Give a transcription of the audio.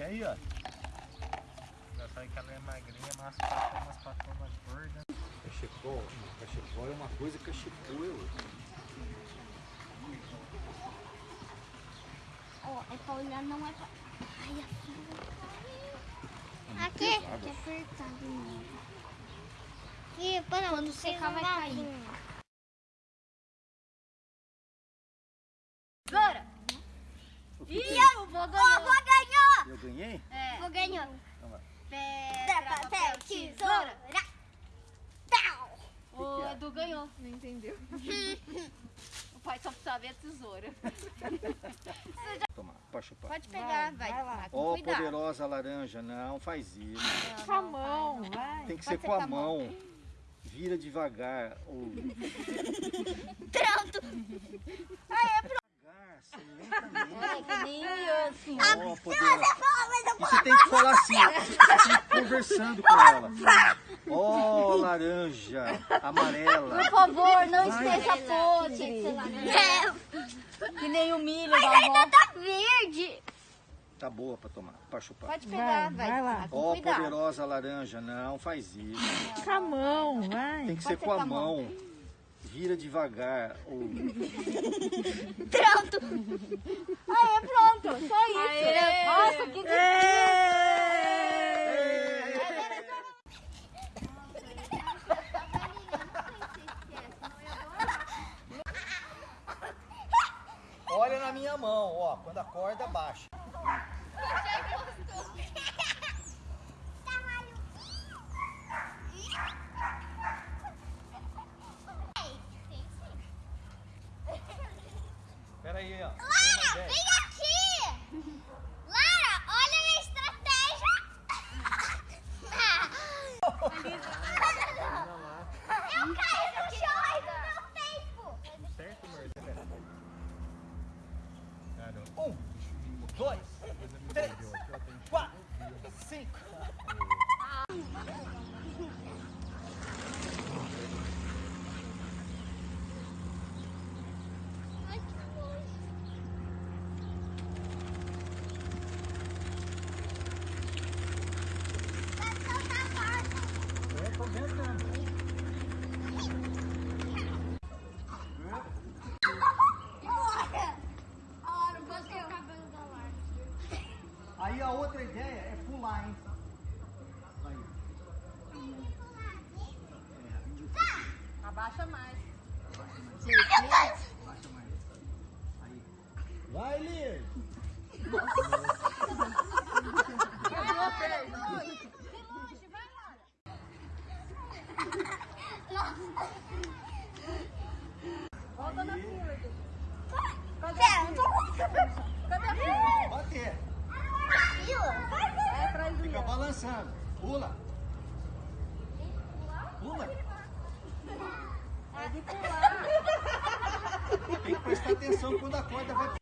Tem aí, ó. Já sabe que ela é magrinha, mas passa umas patonas gordas. Cachepó, cachepó é uma coisa, cachepô é outra. Ó, é pra olhar, não é pra... Ai, a fila caiu. Aqui, que é apertado mesmo. E para quando secar vai cair. Zora! Ih, eu vou ganhar. Vou ganhei? É. Vou ganhar. Então vai. Pedra, papel, tesoura. Pau! O Edu ganhou. Não entendeu. o pai só precisa ver a tesoura. Toma, pode chupar. Pode pegar, vai. vai. com Ó, cuidado. poderosa laranja, não faz isso. Com a mão, vai. Tem que ser ser com a mão. Vira devagar. Ou... Pronto! Devagar, lentamente. É, que nem eu, assim. Ó, poderosa. E você tem que falar assim, você tem que ir conversando com ela. Ó, laranja, amarela. Por favor, não esteja podre. É, Que nem o milho da avó. tá verde! Tá boa pra tomar, pra chupar. Pode pegar, Vai, vai. vai lá. Mas Ó, cuidado. poderosa laranja, não faz isso. Com a mão, vai. Tem que ser com a ser com a mão. mão. Vira devagar. Ou... Pronto! Aê, pronto. Só isso. Nossa, que Olha na minha mão, ó. Quando a corda baixa. Pera aí, ó. Tem uma ideia. A outra ideia é pular, hein? Aí. Abaixa mais. Baixa mais. Aí. Vai, Lir. Volta na fila. Edu. Pera, não tô conseguindo. Cadê a fila? Bater. Fila? Vai atrás do Fica Ian. balançando. Pula. Pula. É. Tem que prestar atenção quando a corda vai